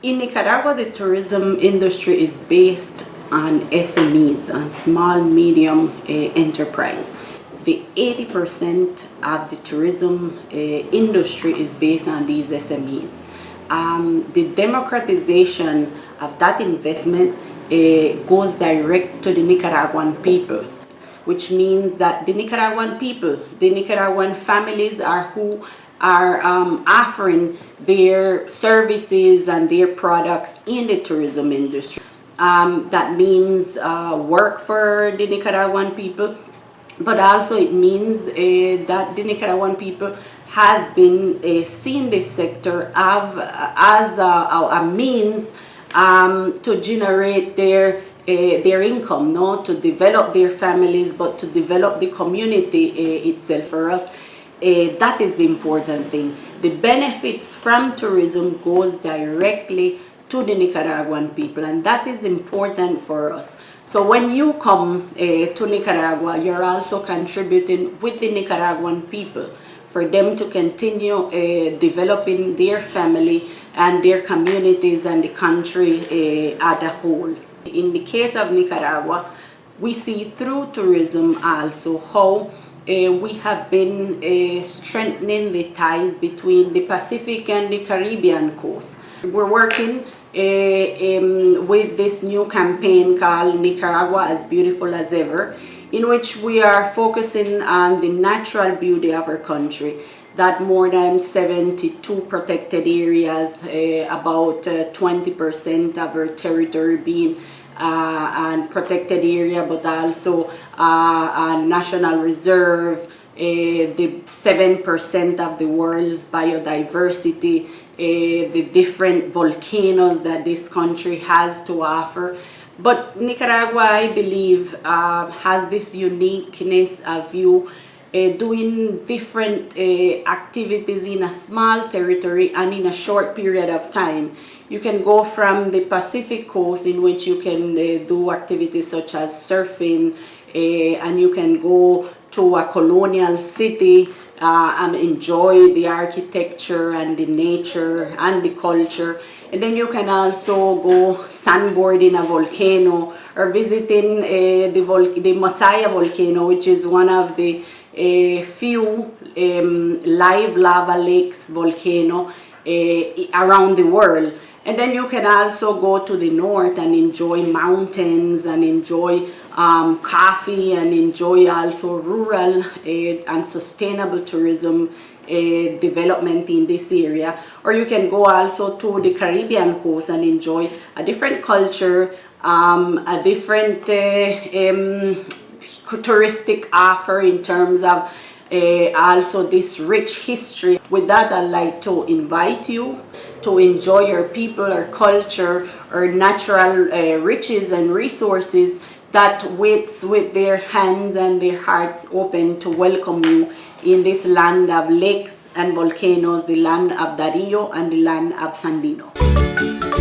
In Nicaragua, the tourism industry is based on SMEs, on small, medium uh, enterprise. The 80% of the tourism uh, industry is based on these SMEs. Um, the democratization of that investment uh, goes direct to the Nicaraguan people, which means that the Nicaraguan people, the Nicaraguan families are who are um, offering their services and their products in the tourism industry. Um, that means uh, work for the Nicaraguan people, but also it means uh, that the Nicaraguan people has been uh, seeing this sector of, uh, as a, a, means um, to generate their uh, their income, no, to develop their families, but to develop the community uh, itself for us. Uh, that is the important thing. The benefits from tourism goes directly to the Nicaraguan people and that is important for us. So when you come uh, to Nicaragua, you're also contributing with the Nicaraguan people for them to continue uh, developing their family and their communities and the country uh, as a whole. In the case of Nicaragua, we see through tourism also how uh, we have been uh, strengthening the ties between the Pacific and the Caribbean coast. We're working uh, um, with this new campaign called Nicaragua as Beautiful as Ever in which we are focusing on the natural beauty of our country that more than 72 protected areas, uh, about 20% uh, of our territory being and protected area, but also a national reserve, uh, the 7% of the world's biodiversity, uh, the different volcanoes that this country has to offer. But Nicaragua, I believe, uh, has this uniqueness of you uh, doing different uh, activities in a small territory and in a short period of time. You can go from the Pacific coast in which you can uh, do activities such as surfing uh, and you can go to a colonial city uh, and enjoy the architecture and the nature and the culture. And then you can also go sandboarding a volcano or visiting uh, the, vol the Masaya volcano, which is one of the uh, few um, live lava lakes volcano around the world. And then you can also go to the north and enjoy mountains and enjoy um, coffee and enjoy also rural uh, and sustainable tourism uh, development in this area or you can go also to the Caribbean coast and enjoy a different culture um, a different uh, um, touristic offer in terms of uh, also this rich history. With that, I'd like to invite you to enjoy our people, our culture, our natural uh, riches and resources that waits with their hands and their hearts open to welcome you in this land of lakes and volcanoes, the land of Darío and the land of Sandino.